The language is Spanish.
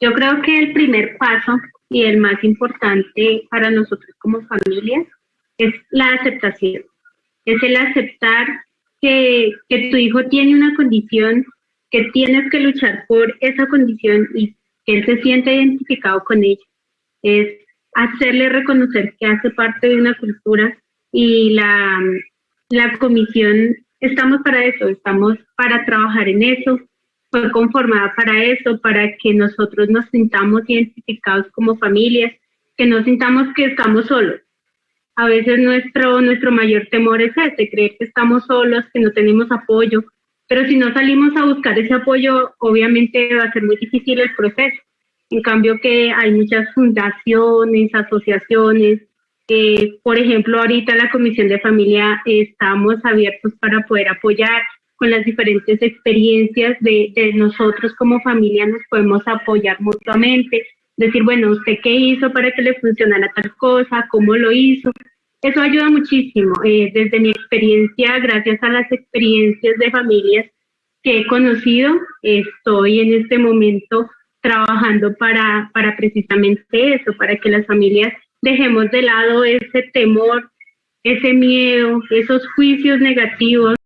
Yo creo que el primer paso y el más importante para nosotros como familias es la aceptación. Es el aceptar que, que tu hijo tiene una condición, que tienes que luchar por esa condición y que él se siente identificado con ella. Es hacerle reconocer que hace parte de una cultura y la, la comisión, estamos para eso, estamos para trabajar en eso, fue conformada para eso, para que nosotros nos sintamos identificados como familias, que no sintamos que estamos solos. A veces nuestro, nuestro mayor temor es ese, creer que estamos solos, que no tenemos apoyo, pero si no salimos a buscar ese apoyo, obviamente va a ser muy difícil el proceso. En cambio que hay muchas fundaciones, asociaciones, eh, por ejemplo, ahorita la Comisión de Familia estamos abiertos para poder apoyar con las diferentes experiencias de, nosotros como familia nos podemos apoyar mutuamente, decir, bueno, ¿usted qué hizo para que le funcionara tal cosa? ¿Cómo lo hizo? Eso ayuda muchísimo. Eh, desde mi experiencia, gracias a las experiencias de familias que he conocido, estoy en este momento trabajando para, para precisamente eso, para que las familias dejemos de lado ese temor, ese miedo, esos juicios negativos